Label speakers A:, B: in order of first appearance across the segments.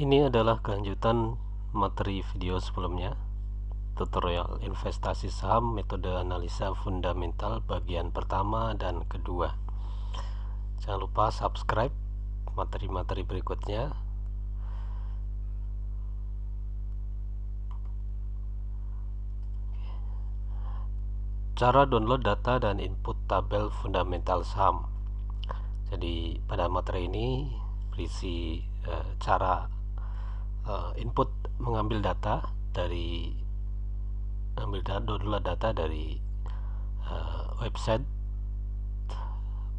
A: Ini adalah kelanjutan materi video sebelumnya. Tutorial investasi saham metode analisa fundamental bagian pertama dan kedua. Jangan lupa subscribe materi-materi berikutnya. Cara download data dan input tabel fundamental saham. Jadi pada materi ini berisi e, cara e, input mengambil data dari ambil data data dari e, website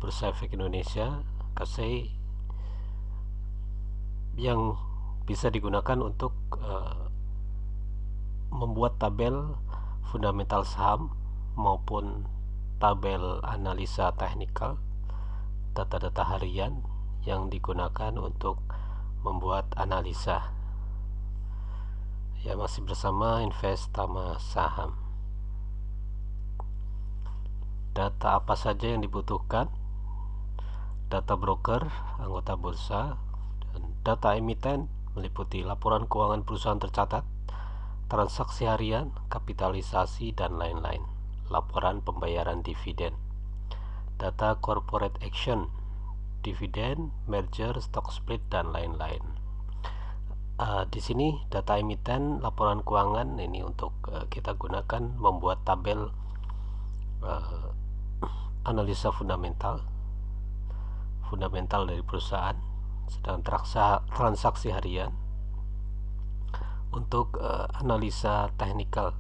A: Bursa Indonesia KSE yang bisa digunakan untuk e, membuat tabel fundamental saham maupun tabel analisa teknikal data-data harian yang digunakan untuk membuat analisa ya masih bersama investama saham. Data apa saja yang dibutuhkan? Data broker anggota bursa dan data emiten meliputi laporan keuangan perusahaan tercatat transaksi harian kapitalisasi dan lain-lain. Laporan pembayaran dividen. Data corporate action dividen merger stock split dan lain-lain uh, di sini data emiten laporan keuangan ini untuk uh, kita gunakan membuat tabel uh, analisa fundamental. Fundamental dari perusahaan sedang transaksi harian. Untuk uh, analisa teknikal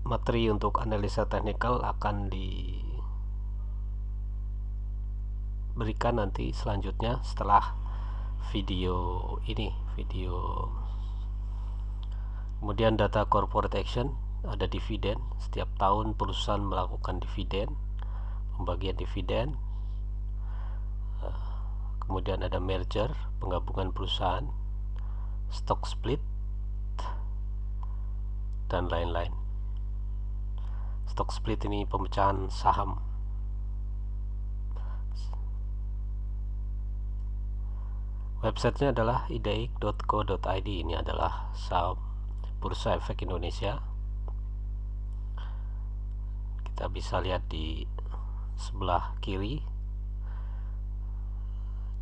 A: materi untuk analisa teknikal akan diberikan nanti selanjutnya setelah video ini video kemudian data corporate action ada dividen. Setiap tahun perusahaan melakukan dividen pembagian dividen. Eh, kemudian ada merger penggabungan perusahaan stock split dan lain-lain. Stock split ini pemecahan saham websitenya adalah ideik.co.id ini adalah saham bursa efek Indonesia. Kita bisa lihat di sebelah kiri.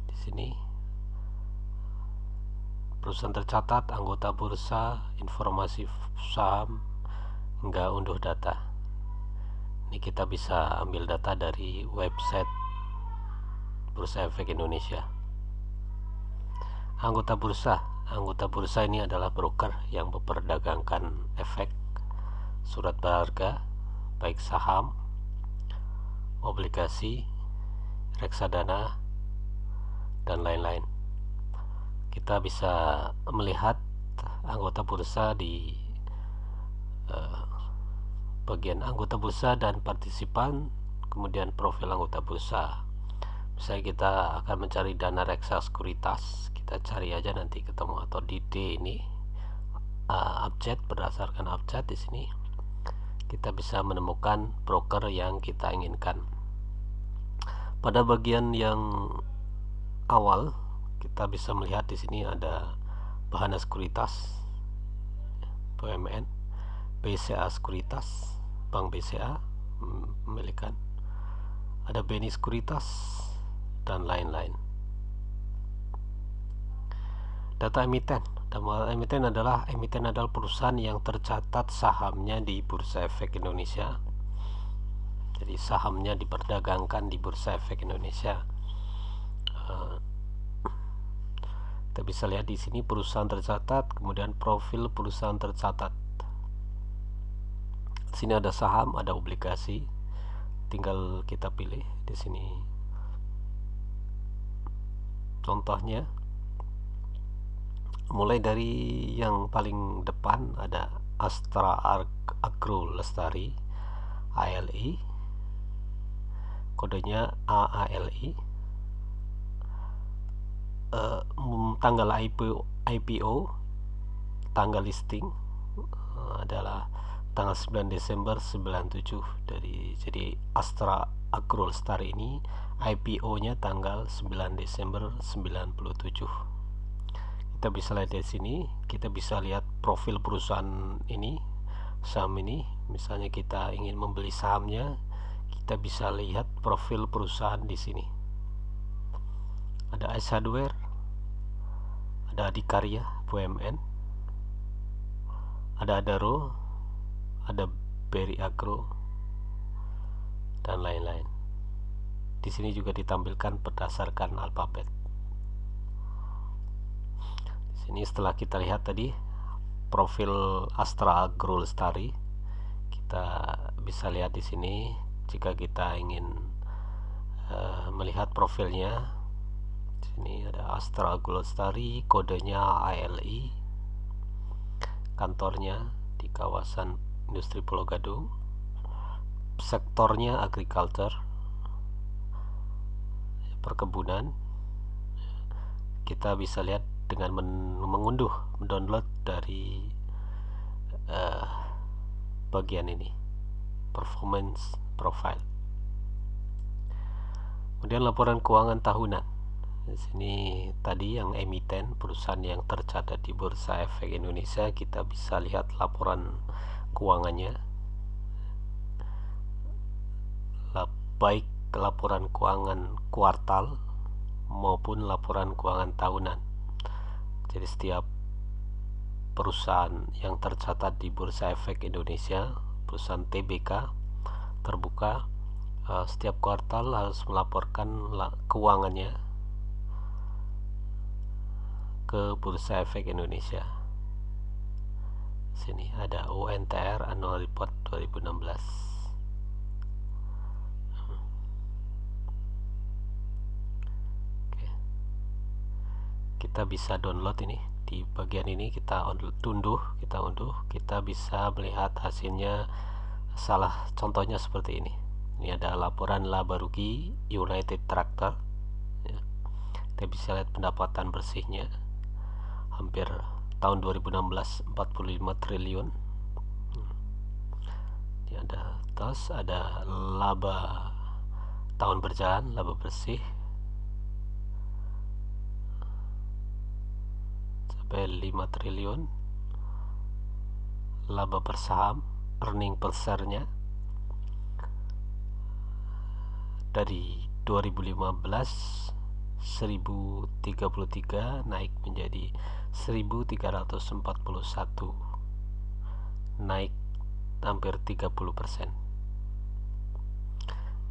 A: Di sini. Perusahaan tercatat anggota bursa informasi saham hingga unduh data. Ini kita bisa ambil data dari website Bursa Efek Indonesia anggota bursa. Anggota bursa ini adalah broker yang memperdagangkan efek surat berharga baik saham obligasi reksadana dan lain-lain. Kita bisa melihat anggota bursa di uh, bagian anggota bursa dan partisipan kemudian profil anggota bursa. Misalnya kita akan mencari dana reksa sekuritas kita cari aja nanti ketemu atau di D ini uh, abjad berdasarkan abjad di sini kita bisa menemukan broker yang kita inginkan. Pada bagian yang awal kita bisa melihat di sini ada bahan sekuritas BUMN BCA sekuritas Bank BCA memiliki ada BNI Sekuritas dan lain-lain data emiten. Data emiten adalah emiten adalah perusahaan yang tercatat sahamnya di Bursa Efek Indonesia. Jadi sahamnya diperdagangkan di Bursa Efek Indonesia. Uh, kita bisa lihat di sini perusahaan tercatat kemudian profil perusahaan tercatat. Sini ada saham ada obligasi. Tinggal kita pilih di sini. Contohnya mulai dari yang paling depan ada Astra Agro Lestari ALI kodenya AALI uh, tanggal IPO, IPO tanggal listing uh, adalah tanggal 9 Desember 97 dari jadi Astra Agrol Star ini IPO-nya tanggal 9 Desember 97 kita bisa lihat di sini kita bisa lihat profil perusahaan ini saham ini. Misalnya kita ingin membeli sahamnya kita bisa lihat profil perusahaan di sini. Ada S Hardware ada Adikarya BUMN ada Adaro ada Berry Agro dan lain-lain. Di sini juga ditampilkan berdasarkan alfabet di sini setelah kita lihat tadi profil Astra Agro Lestari. Kita bisa lihat di sini jika kita ingin uh, melihat profilnya di sini ada Astra Agro Lestari kodenya ALI kantornya di kawasan industri Pulau Gadung sektornya agriculture perkebunan. Kita bisa lihat dengan men mengunduh mendownload dari uh, bagian ini performance profile. Kemudian laporan keuangan tahunan. Di sini tadi yang emiten perusahaan yang tercatat di Bursa Efek Indonesia kita bisa lihat laporan keuangannya. Baik laporan keuangan kuartal maupun laporan keuangan tahunan jadi setiap perusahaan yang tercatat di Bursa Efek Indonesia perusahaan TBK terbuka uh, setiap kuartal harus melaporkan keuangannya ke Bursa Efek Indonesia. Sini ada UNTR Annual Report 2016 kita bisa download ini di bagian ini kita tunduh kita unduh kita bisa melihat hasilnya salah contohnya seperti ini ini ada laporan laba rugi United Tractor ya. kita bisa lihat pendapatan bersihnya hampir tahun 2016 45 triliun ini ada terus ada laba tahun berjalan laba bersih sampai 5 triliun. Laba per saham earning per share-nya. Dari 2015 1033 naik menjadi 1341 naik hampir 30%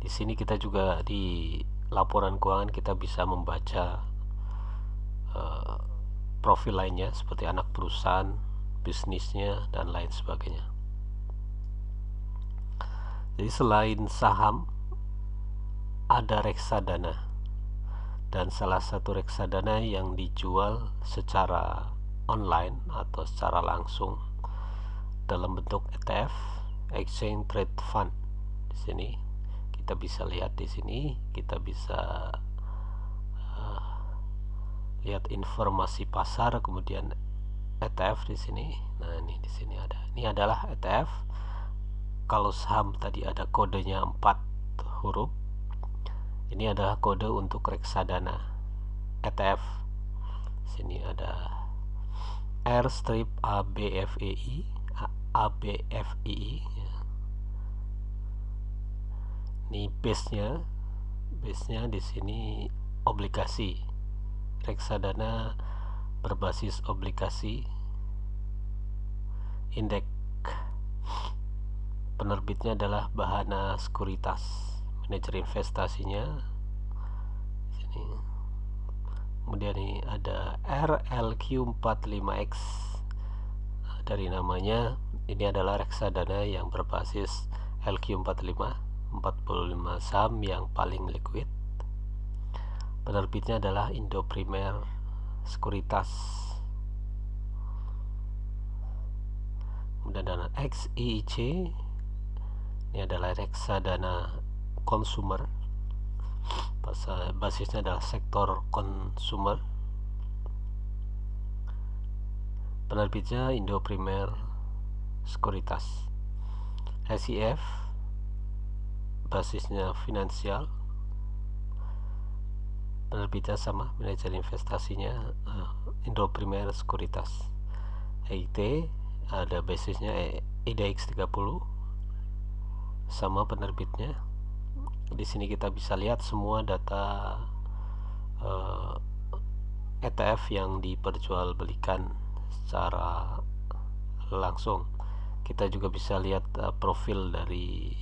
A: di sini kita juga di laporan keuangan kita bisa membaca uh, profil lainnya seperti anak perusahaan, bisnisnya, dan lain sebagainya. Jadi selain saham ada reksadana dan salah satu reksadana yang dijual secara online atau secara langsung dalam bentuk ETF Exchange Trade Fund di sini kita bisa lihat di sini kita bisa lihat informasi pasar kemudian ETF di sini. Nah ini di sini ada. Ini adalah ETF kalau saham tadi ada kodenya 4 huruf ini adalah kode untuk reksadana ETF sini ada R strip ABFEI ABFEI ini base nya base nya di sini obligasi reksadana berbasis obligasi indeks penerbitnya adalah Bahana Sekuritas. Manajer investasinya sini. Kemudian ini ada RLQ45X dari namanya ini adalah reksadana yang berbasis LQ45 45 saham yang paling liquid penerbitnya adalah Indo Primer Sekuritas. Kemudian dana XIIC ini adalah reksadana konsumer. Basisnya adalah sektor konsumer. Penerbitnya Indo Primer Sekuritas SIF basisnya finansial penerbitnya sama manajer investasinya uh, Indo Primer Sekuritas EIT ada basisnya IDX 30 sama penerbitnya. Di sini kita bisa lihat semua data uh, eh, ETF yang diperjualbelikan secara langsung. Kita juga bisa lihat uh, profil dari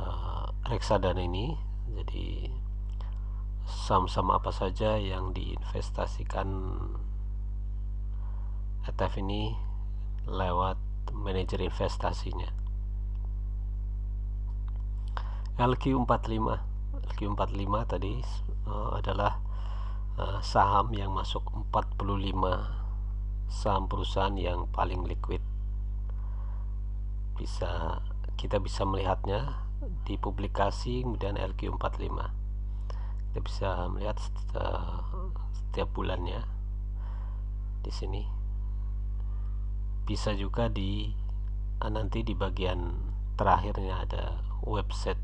A: uh, reksadana ini. Jadi saham-saham apa saja yang diinvestasikan ETF ini lewat manajer investasinya. LQ45 LQ45 tadi uh, adalah uh, saham yang masuk 45 saham perusahaan yang paling liquid. Bisa kita bisa melihatnya di publikasi kemudian LQ45 kita bisa melihat setiap, setiap bulannya di sini. Bisa juga di ah, nanti di bagian terakhirnya ada website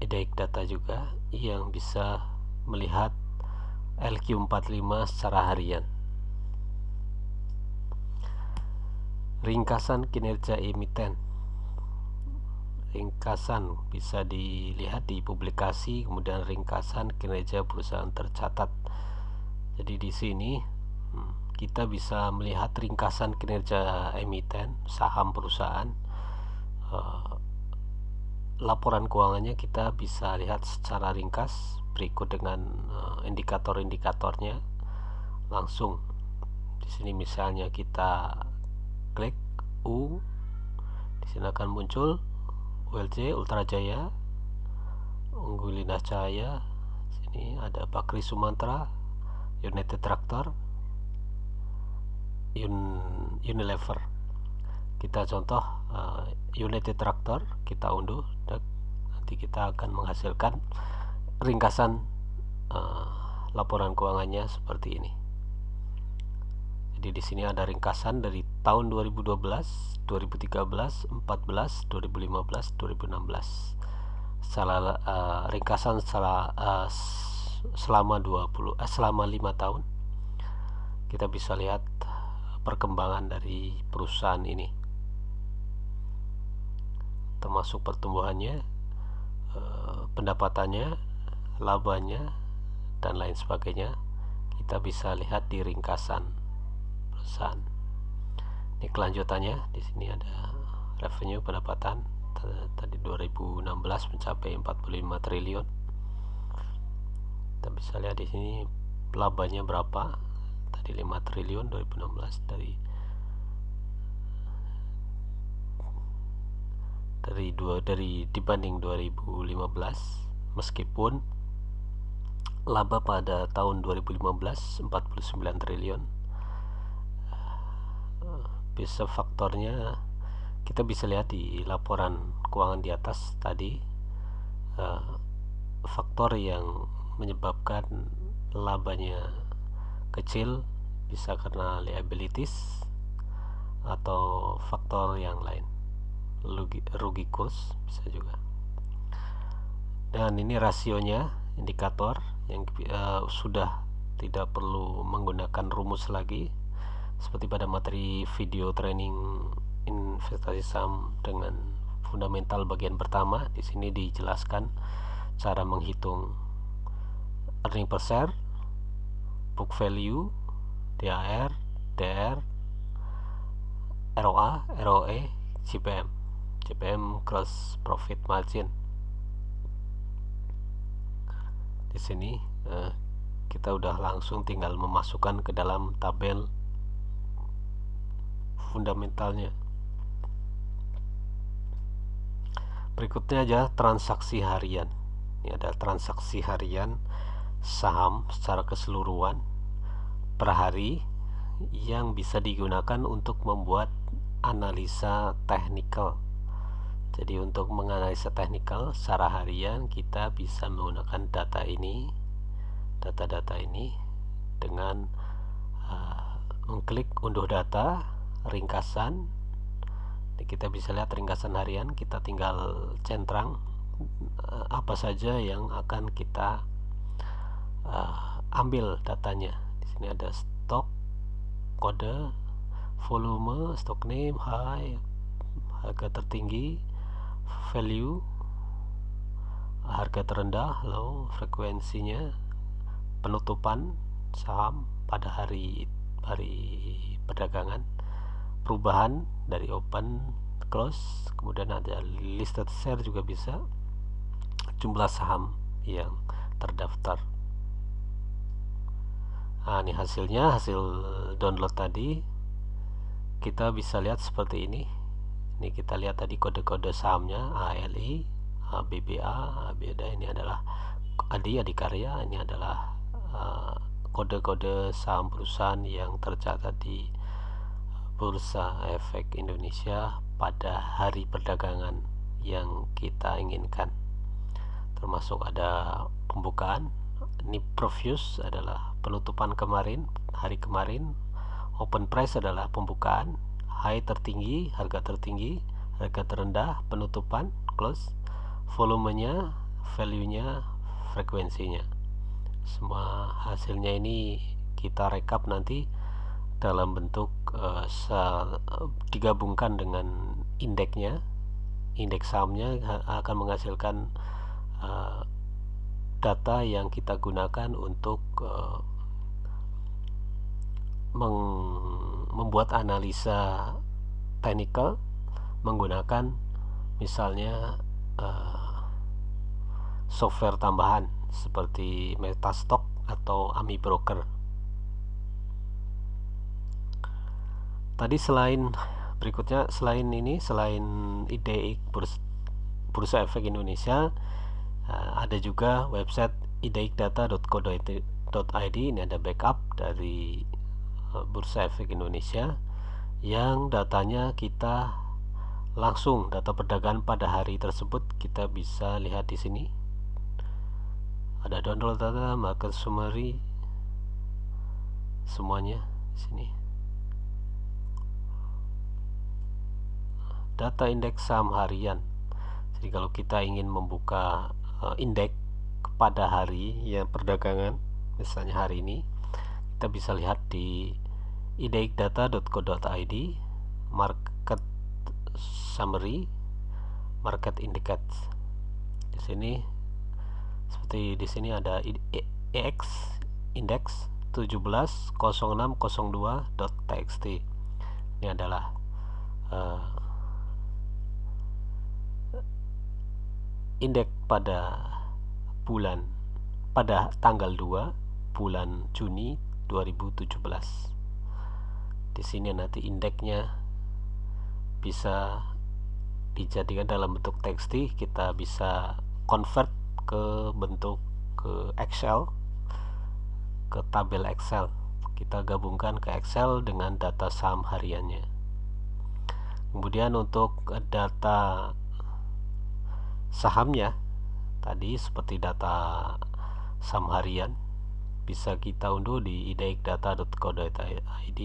A: edaik data juga yang bisa melihat LQ45 secara harian. Ringkasan kinerja emiten ringkasan bisa dilihat di publikasi kemudian ringkasan kinerja perusahaan tercatat. Jadi di sini hmm, kita bisa melihat ringkasan kinerja emiten saham perusahaan eh, laporan keuangannya kita bisa lihat secara ringkas berikut dengan eh, indikator-indikatornya langsung. Di sini misalnya kita klik U di sini akan muncul ULJ Ultra Jaya Unggulina Cahaya sini ada Bakri Sumantra United Tractor Un Unilever. Kita contoh uh, United Tractor kita unduh dan nanti kita akan menghasilkan ringkasan uh, laporan keuangannya seperti ini jadi di sini ada ringkasan dari tahun 2012, 2013, 14, 2015, 2016. Salah uh, ringkasan setelah uh, selama 20 uh, selama 5 tahun kita bisa lihat perkembangan dari perusahaan ini. Termasuk pertumbuhannya, uh, pendapatannya, labanya dan lain sebagainya. Kita bisa lihat di ringkasan perusahaan. Ini kelanjutannya di sini ada revenue pendapatan tadi 2016 mencapai 45 triliun. Kita bisa lihat di sini labanya berapa? Tadi 5 triliun 2016 dari dari dua dari dibanding 2015 meskipun laba pada tahun 2015 49 triliun bisa faktornya kita bisa lihat di laporan keuangan di atas tadi uh, faktor yang menyebabkan labanya kecil bisa karena liabilities atau faktor yang lain. Rugi, rugi kurs bisa juga. Dan ini rasionya indikator yang uh, sudah tidak perlu menggunakan rumus lagi seperti pada materi video training investasi saham dengan fundamental bagian pertama di sini dijelaskan cara menghitung earning per share, book value, DAR, DR, ROA, ROE, CPM, CPM gross profit margin. Di sini eh, kita udah langsung tinggal memasukkan ke dalam tabel fundamentalnya. Berikutnya aja transaksi harian. Ini ada transaksi harian saham secara keseluruhan per hari yang bisa digunakan untuk membuat analisa teknikal. Jadi untuk menganalisa teknikal secara harian kita bisa menggunakan data ini data-data ini dengan uh, mengklik unduh data ringkasan. Kita bisa lihat ringkasan harian. Kita tinggal centang uh, apa saja yang akan kita uh, ambil datanya. Di sini ada stok kode volume stock name high harga tertinggi value harga terendah low frekuensinya penutupan saham pada hari hari perdagangan perubahan dari open close kemudian ada listed share juga bisa. Jumlah saham yang terdaftar. Nah ini hasilnya hasil download tadi. Kita bisa lihat seperti ini. Ini kita lihat tadi kode-kode sahamnya ALI BBA BBA ini adalah Adi Adikarya ini adalah uh, kode-kode uh, saham perusahaan yang tercatat di Bursa Efek Indonesia pada hari perdagangan yang kita inginkan. Termasuk ada pembukaan ini previous adalah penutupan kemarin hari kemarin. Open price adalah pembukaan high tertinggi harga tertinggi harga terendah penutupan close. Volumenya value-nya frekuensinya. Semua hasilnya ini kita rekap nanti dalam bentuk uh, digabungkan dengan indeksnya indeks sahamnya akan menghasilkan uh, data yang kita gunakan untuk uh, membuat analisa technical menggunakan misalnya software tambahan seperti Metastock atau Ami Broker. Tadi selain berikutnya selain ini selain IDX Bursa, Bursa Efek Indonesia uh, ada juga website idxdata.co.id ini ada backup dari uh, Bursa Efek Indonesia yang datanya kita langsung data perdagangan pada hari tersebut kita bisa lihat di sini. Ada download data market summary semuanya di sini data indeks saham harian. Jadi kalau kita ingin membuka uh, indeks pada hari yang perdagangan misalnya hari ini kita bisa lihat di idxdata.co.id market summary market indicators di sini seperti di sini ada EX index 170602.txt ini adalah uh, indeks pada bulan pada tanggal 2 bulan Juni 2017 di sini nanti indeksnya bisa dijadikan dalam bentuk teksti kita bisa convert ke bentuk ke Excel ke tabel Excel. Kita gabungkan ke Excel dengan data saham hariannya. Kemudian untuk data sahamnya. Tadi seperti data saham harian bisa kita unduh di idxdata.co.id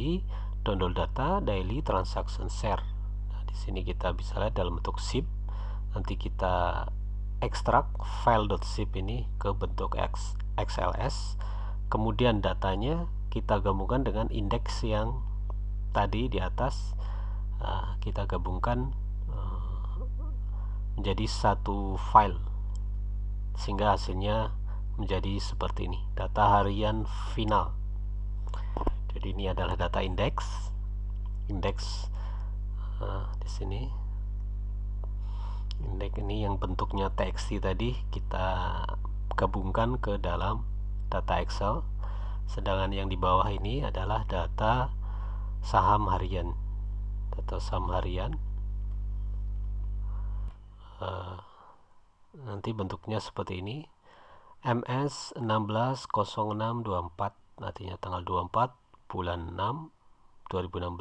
A: download data daily transaction share. Di sini kita bisa lihat dalam bentuk zip. Nanti kita ekstrak file.zip ini ke bentuk XLS kemudian datanya kita gabungkan dengan indeks yang tadi di atas. Uh, kita gabungkan menjadi satu file sehingga hasilnya menjadi seperti ini. Data harian final. Jadi ini adalah data indeks. Indeks nah, di sini. Indeks ini yang bentuknya txt tadi kita gabungkan ke dalam data Excel. Sedangkan yang di bawah ini adalah data saham harian. Data saham harian uh, nanti bentuknya seperti ini MS 160624 artinya tanggal 24 bulan 6 2016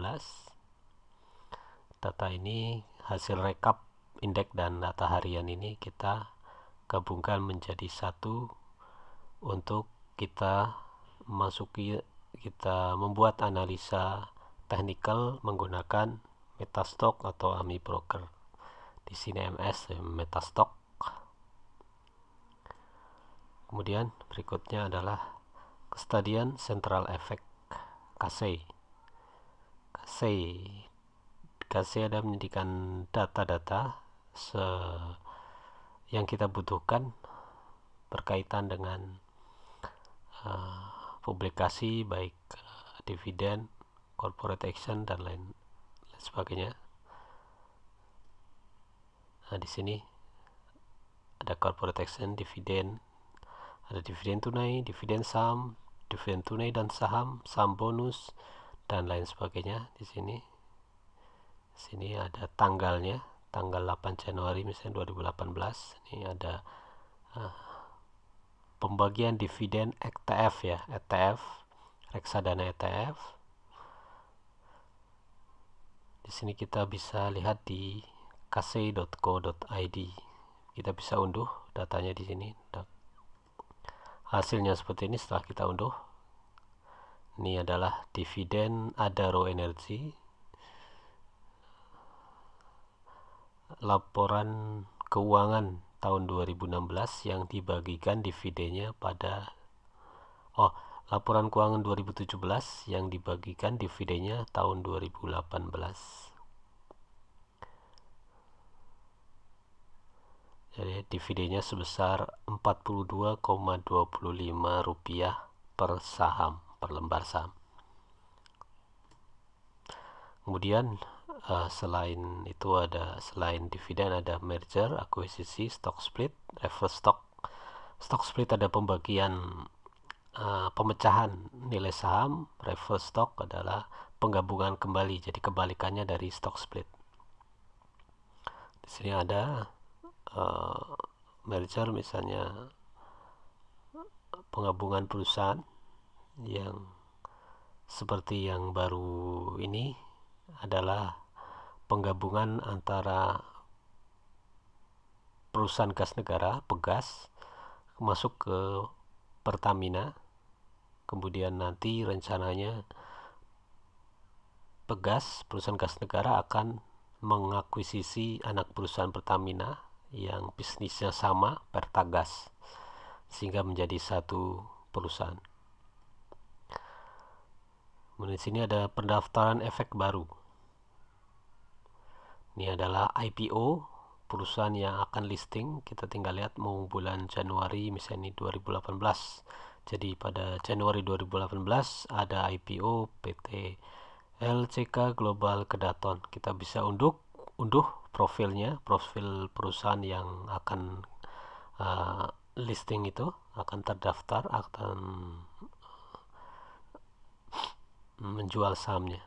A: data ini hasil rekap indeks dan data harian ini kita gabungkan menjadi satu untuk kita masuki kita membuat analisa teknikal menggunakan Metastock atau AMI Broker. Di sini MS Metastock. Kemudian berikutnya adalah Custodian Central Effect KC. KC KC ada menyediakan data-data yang kita butuhkan berkaitan dengan uh, publikasi baik uh, dividen, corporate action dan lain, lain sebagainya. Nah, di sini ada corporate action, dividen, ada dividen tunai, dividen saham, dividen tunai dan saham, saham bonus dan lain sebagainya. Di sini. Di sini ada tanggalnya, tanggal 8 Januari misalnya 2018 ini ada uh, pembagian dividen ETF ya ETF reksadana ETF di sini kita bisa lihat di kc.co.id kita bisa unduh datanya di sini. Hasilnya seperti ini setelah kita unduh. Ini adalah dividen Adaro Energy. Laporan keuangan tahun 2016 yang dibagikan dividennya pada oh laporan keuangan 2017 yang dibagikan dividennya tahun 2018 jadi dividennya sebesar 42,25 rupiah per saham per lembar saham. Kemudian uh, selain itu ada selain dividen ada merger akuisisi stock split reverse stock. Stock split ada pembagian uh, pemecahan nilai saham reverse stock adalah penggabungan kembali jadi kebalikannya dari stock split. Di sini ada uh, merger misalnya penggabungan perusahaan yang seperti yang baru ini adalah penggabungan antara perusahaan gas negara Pegas masuk ke Pertamina. Kemudian nanti rencananya Pegas perusahaan gas negara akan mengakuisisi anak perusahaan Pertamina yang bisnisnya sama Pertagas sehingga menjadi satu perusahaan. Kemudian sini ada pendaftaran efek baru. Ini adalah IPO perusahaan yang akan listing. Kita tinggal lihat mau bulan Januari misalnya 2018 jadi pada Januari 2018 ada IPO PT LCK Global Kedaton. Kita bisa unduh unduh profilnya profil perusahaan yang akan uh, listing itu akan terdaftar akan menjual sahamnya.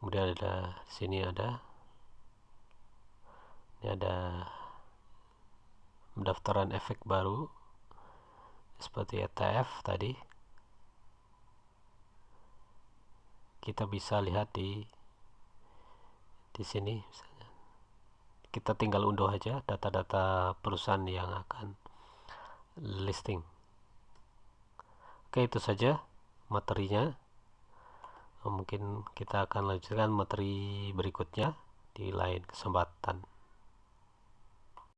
A: Kemudian ada sini ada ini ada pendaftaran efek baru seperti ETF tadi. Kita bisa lihat di di sini. Misalnya kita tinggal unduh aja data-data perusahaan yang akan listing. Oke itu saja materinya. Mungkin kita akan lanjutkan materi berikutnya di lain kesempatan